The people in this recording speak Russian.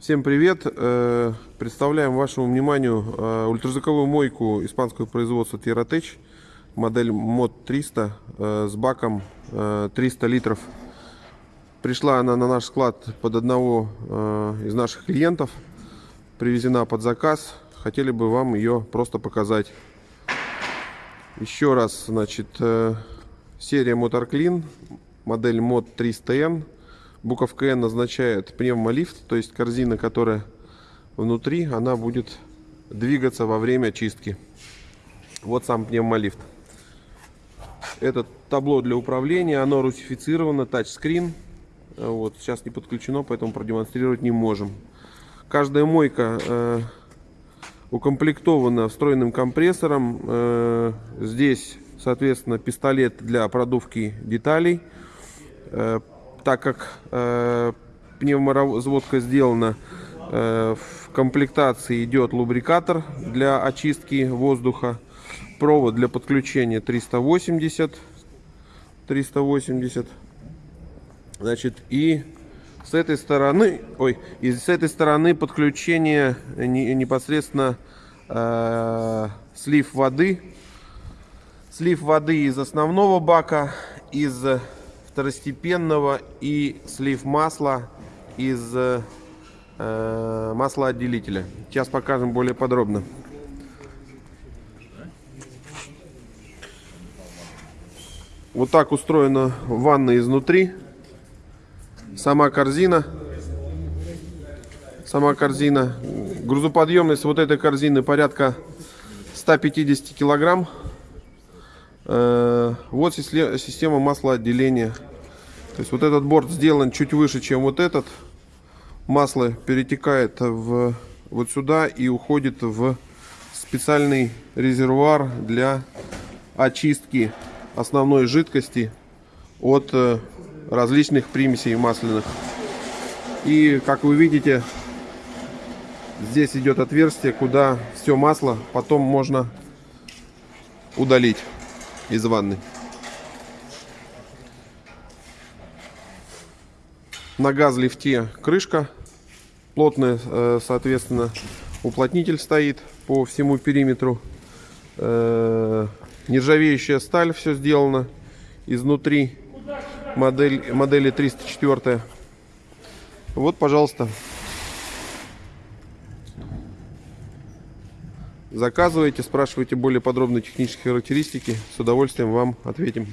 Всем привет! Э, Представляем вашему вниманию э, ультразвуковую мойку испанского производства Terratech, модель MOD 300 э, с баком э, 300 литров. Пришла она на наш склад под одного из наших клиентов, привезена под заказ. Хотели бы вам ее просто показать. Еще раз, значит, серия Motor Clean, модель MOD 300N. Буковка N означает пневмолифт, то есть корзина, которая внутри, она будет двигаться во время чистки. Вот сам пневмолифт. Это табло для управления, оно русифицировано, тачскрин. Вот, сейчас не подключено, поэтому продемонстрировать не можем. Каждая мойка э, укомплектована встроенным компрессором. Э, здесь, соответственно, пистолет для продувки деталей. Э, так как э, пневморазводка сделана, э, в комплектации идет лубрикатор для очистки воздуха, провод для подключения 380, 380, значит и с этой стороны, ой, и с этой стороны подключение не, непосредственно э, слив воды, слив воды из основного бака, из второстепенного и слив масла из э, маслоотделителя. Сейчас покажем более подробно. Вот так устроена ванна изнутри. Сама корзина. Сама корзина. Грузоподъемность вот этой корзины порядка 150 килограмм. Э, вот система маслоотделения. То есть вот этот борт сделан чуть выше, чем вот этот. Масло перетекает в, вот сюда и уходит в специальный резервуар для очистки основной жидкости от э, различных примесей масляных. И как вы видите, здесь идет отверстие, куда все масло потом можно удалить из ванны. На газ-лифте крышка плотная, э, соответственно, уплотнитель стоит по всему периметру. Э, нержавеющая сталь, все сделано изнутри модель, модели 304. Вот, пожалуйста. Заказывайте, спрашивайте более подробные технические характеристики. С удовольствием вам ответим.